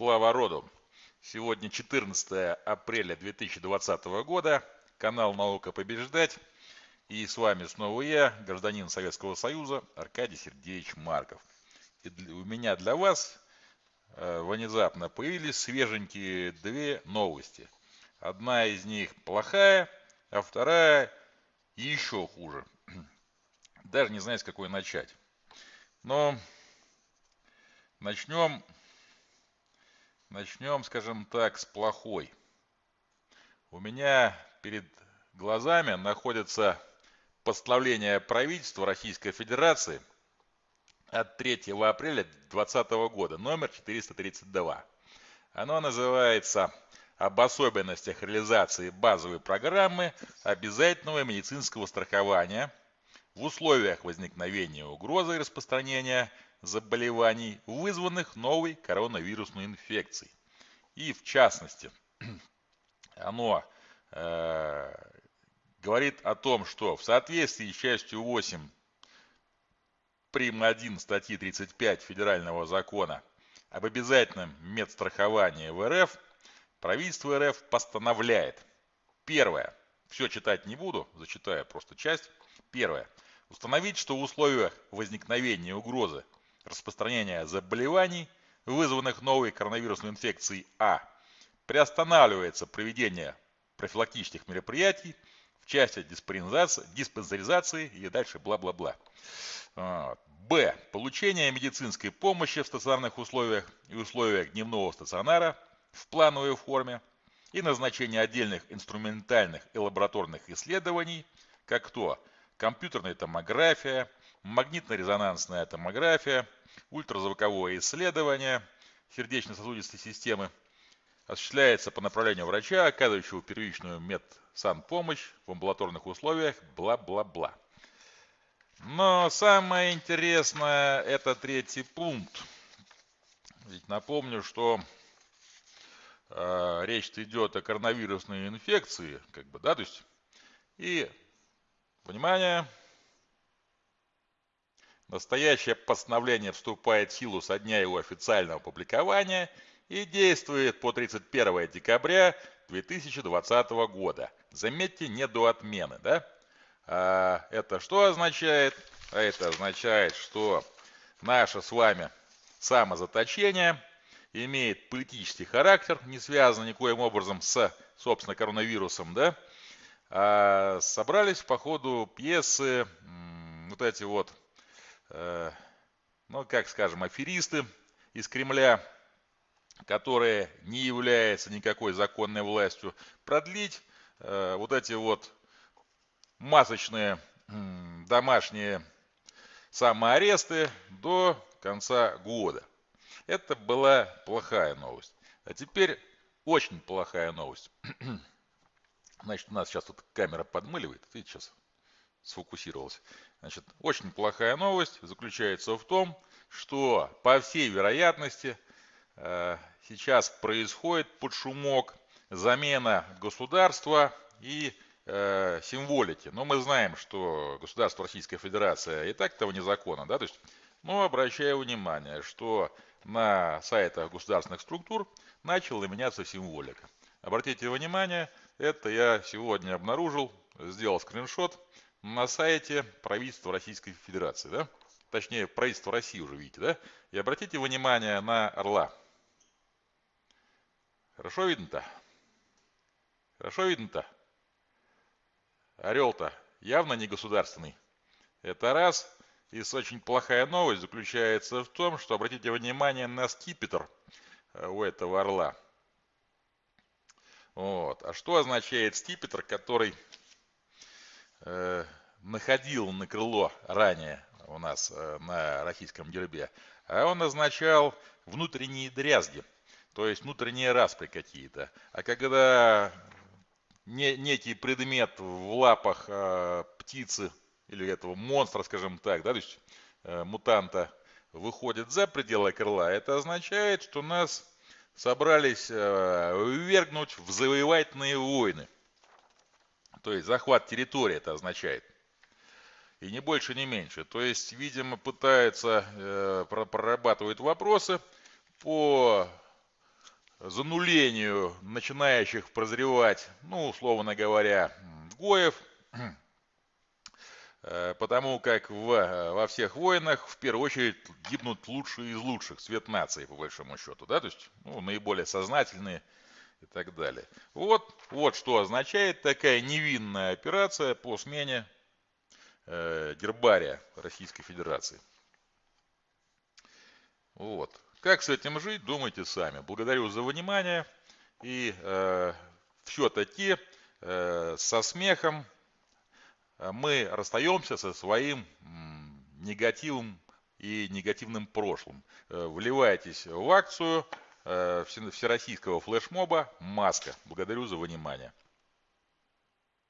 Слава роду! Сегодня 14 апреля 2020 года. Канал «Наука побеждать». И с вами снова я, гражданин Советского Союза Аркадий Сергеевич Марков. И у меня для вас э, внезапно появились свеженькие две новости. Одна из них плохая, а вторая еще хуже. Даже не знаю, с какой начать. Но начнем Начнем, скажем так, с плохой. У меня перед глазами находится постановление правительства Российской Федерации от 3 апреля 2020 года, номер 432. Оно называется «Об особенностях реализации базовой программы обязательного медицинского страхования в условиях возникновения угрозы распространения заболеваний, вызванных новой коронавирусной инфекцией. И в частности, оно э, говорит о том, что в соответствии с частью 8 прим. 1 статьи 35 Федерального закона об обязательном медстраховании в РФ, правительство РФ постановляет. Первое. Все читать не буду, зачитаю просто часть. Первое. Установить, что в условиях возникновения угрозы распространения заболеваний, вызванных новой коронавирусной инфекцией А, приостанавливается проведение профилактических мероприятий в части диспансеризации, и дальше бла-бла-бла. Б. Получение медицинской помощи в стационарных условиях и условиях дневного стационара в плановой форме и назначение отдельных инструментальных и лабораторных исследований, как то компьютерная томография, магнитно-резонансная томография, ультразвуковое исследование сердечно-сосудистой системы осуществляется по направлению врача, оказывающего первичную медсанпомощь в амбулаторных условиях, бла-бла-бла. Но самое интересное это третий пункт. Ведь напомню, что э, речь идет о коронавирусной инфекции, как бы, да, то есть, и, внимание, Настоящее постановление вступает в силу со дня его официального опубликования и действует по 31 декабря 2020 года. Заметьте, не до отмены, да? А это что означает? А это означает, что наше с вами самозаточение имеет политический характер, не связан никоим образом с, собственно, коронавирусом, да? А собрались по ходу пьесы вот эти вот Э, ну, как скажем, аферисты из Кремля, которые не являются никакой законной властью, продлить э, вот эти вот масочные домашние самоаресты до конца года. Это была плохая новость. А теперь очень плохая новость. Значит, у нас сейчас тут камера подмыливает. Видите, сейчас сфокусировался. Значит, очень плохая новость заключается в том, что по всей вероятности э, сейчас происходит под шумок замена государства и э, символики. Но мы знаем, что государство Российская Федерация и так того незаконно, да, то есть, но обращаю внимание, что на сайтах государственных структур начала меняться символика. Обратите внимание, это я сегодня обнаружил, сделал скриншот, на сайте правительства Российской Федерации, да? Точнее, правительство России уже видите, да? И обратите внимание на орла. Хорошо видно-то? Хорошо видно-то? Орел-то явно не государственный. Это раз. И очень плохая новость заключается в том, что обратите внимание на скипетр э, у этого орла. Вот. А что означает скипетр, который э, находил на крыло ранее у нас э, на российском гербе, а он означал внутренние дрязги, то есть внутренние распри какие-то. А когда не, некий предмет в лапах э, птицы или этого монстра, скажем так, да, то есть э, мутанта, выходит за пределы крыла, это означает, что нас собрались э, ввергнуть в завоевательные войны. То есть захват территории это означает. И не больше, не меньше. То есть, видимо, пытается, э, прорабатывает вопросы по занулению начинающих прозревать, ну, условно говоря, гоев, потому как в, во всех войнах в первую очередь гибнут лучшие из лучших, цвет нации, по большому счету, да, то есть ну, наиболее сознательные и так далее. Вот, вот что означает такая невинная операция по смене э, гербария Российской Федерации. Вот. Как с этим жить, думайте сами. Благодарю за внимание. И э, все-таки э, со смехом э, мы расстаемся со своим негативом и негативным прошлым. Э, вливайтесь в акцию э, всероссийского флешмоба «Маска». Благодарю за внимание.